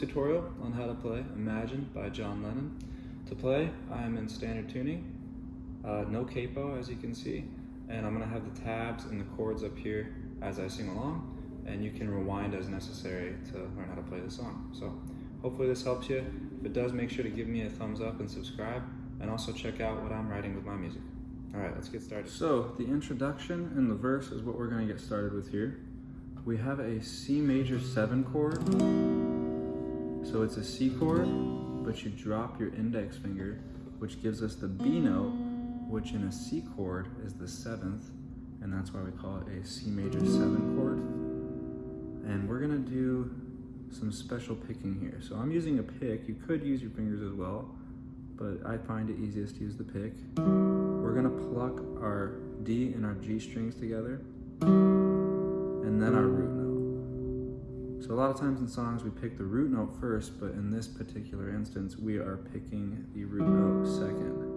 tutorial on how to play Imagine by John Lennon. To play, I am in standard tuning, uh, no capo as you can see, and I'm going to have the tabs and the chords up here as I sing along, and you can rewind as necessary to learn how to play the song. So hopefully this helps you. If it does, make sure to give me a thumbs up and subscribe, and also check out what I'm writing with my music. All right, let's get started. So the introduction and the verse is what we're going to get started with here. We have a C major 7 chord. So it's a C chord, but you drop your index finger, which gives us the B note, which in a C chord is the 7th, and that's why we call it a C major 7 chord. And we're to do some special picking here. So I'm using a pick. You could use your fingers as well, but I find it easiest to use the pick. We're to pluck our D and our G strings together and then our root. So a lot of times in songs we pick the root note first, but in this particular instance we are picking the root note second.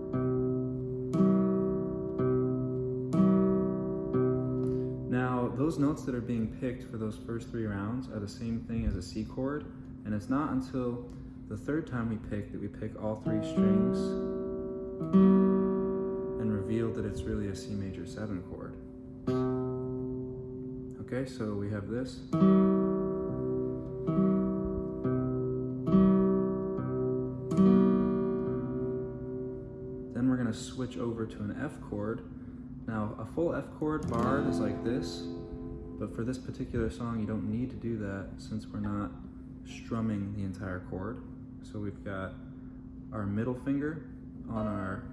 Now those notes that are being picked for those first three rounds are the same thing as a C chord, and it's not until the third time we pick that we pick all three strings and reveal that it's really a C major 7 chord. Okay, so we have this. Switch over to an F chord. Now, a full F chord barred is like this, but for this particular song, you don't need to do that since we're not strumming the entire chord. So we've got our middle finger on our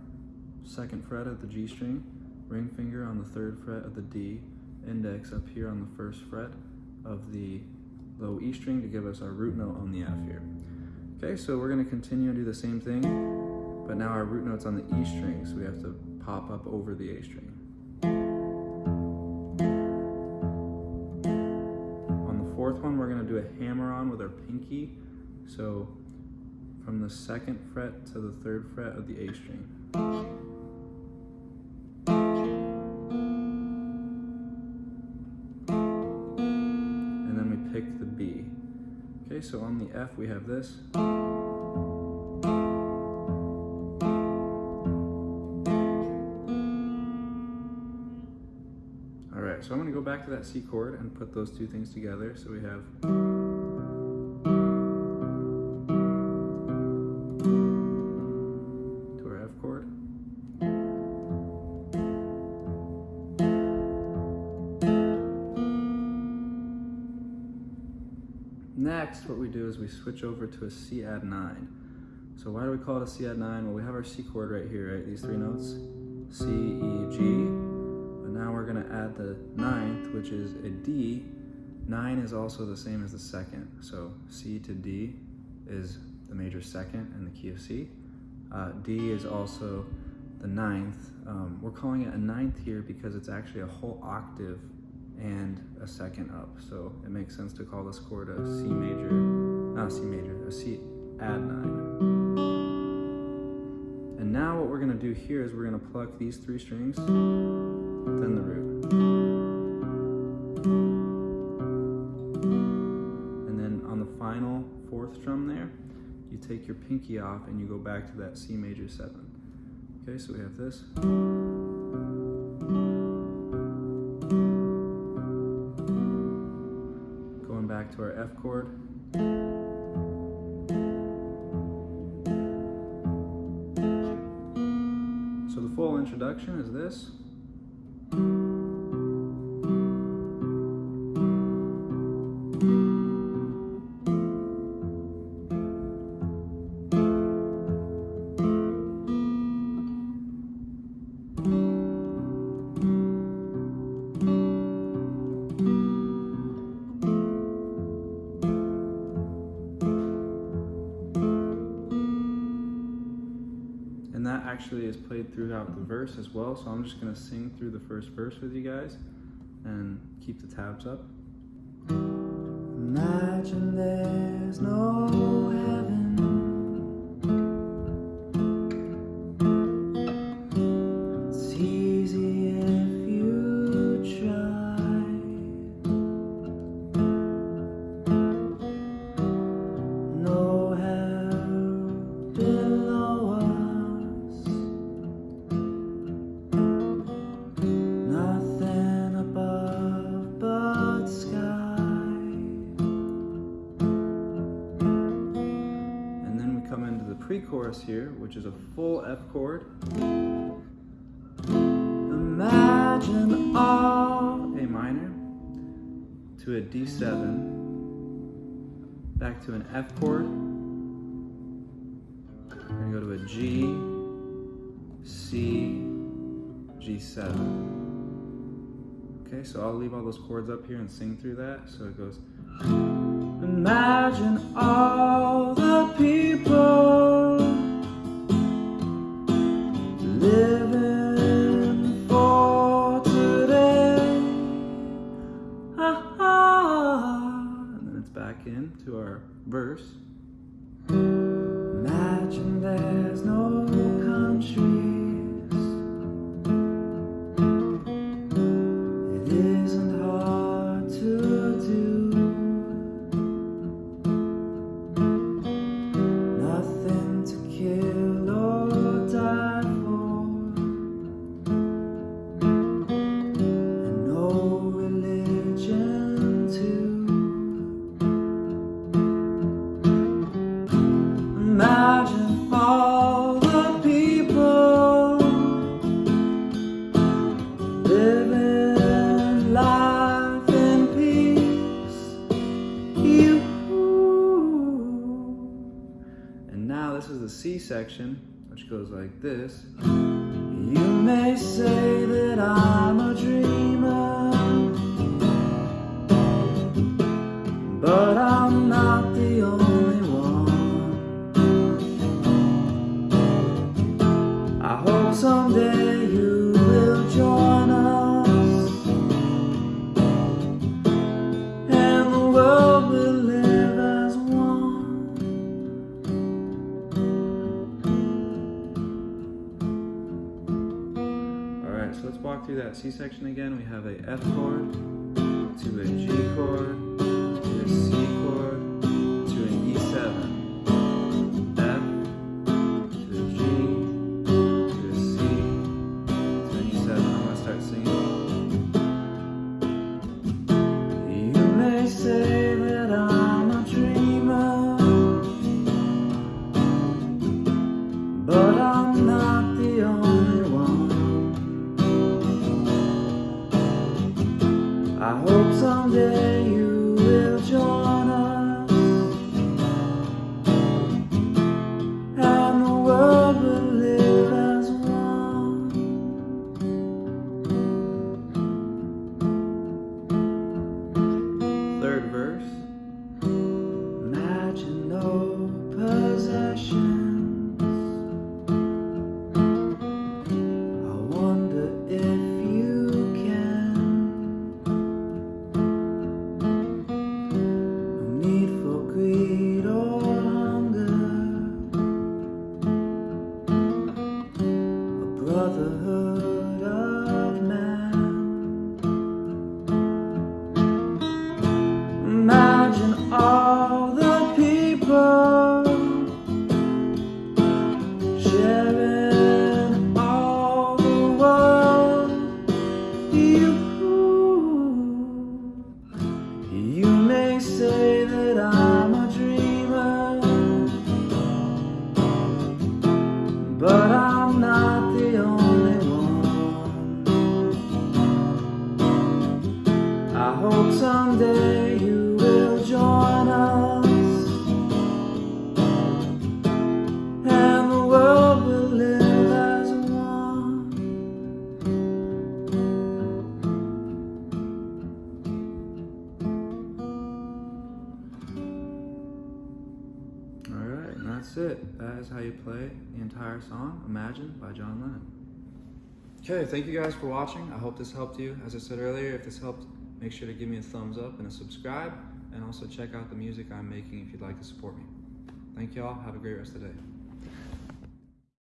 second fret of the G string, ring finger on the third fret of the D, index up here on the first fret of the low E string to give us our root note on the F here. Okay, so we're going to continue and do the same thing, now our root note's on the E string, so we have to pop up over the A string. On the fourth one, we're going to do a hammer on with our pinky, so from the second fret to the third fret of the A string. And then we pick the B. Okay, so on the F we have this. Go back to that C chord and put those two things together. So we have to our F chord. Next, what we do is we switch over to a C add 9. So why do we call it a C add 9? Well, we have our C chord right here, right? These three notes, C, E, G. Now we're gonna add the ninth, which is a D. Nine is also the same as the second. So C to D is the major second in the key of C. Uh, D is also the ninth. Um, we're calling it a ninth here because it's actually a whole octave and a second up. So it makes sense to call this chord a C major, not a C major, a C add nine. And now what we're gonna do here is we're gonna pluck these three strings, then the root. And then on the final fourth strum there, you take your pinky off and you go back to that C major seven. Okay, so we have this. Going back to our F chord. So the full introduction is this. Actually is played throughout the verse as well, so I'm just going to sing through the first verse with you guys and keep the tabs up. Imagine there's no pre-chorus here, which is a full F chord. Imagine all A minor to a D7, back to an F chord. We're gonna go to a G, C, G7. Okay, so I'll leave all those chords up here and sing through that. So it goes. Imagine all now this is the C section, which goes like this. You may say that I'm a dreamer, have a F4 sharing all the world. You, you may say that I'm a dreamer, but I'm not the only one. I hope someday you that's it. That is how you play the entire song, Imagine by John Lennon. Okay, thank you guys for watching. I hope this helped you. As I said earlier, if this helped, make sure to give me a thumbs up and a subscribe, and also check out the music I'm making if you'd like to support me. Thank y'all. Have a great rest of the day.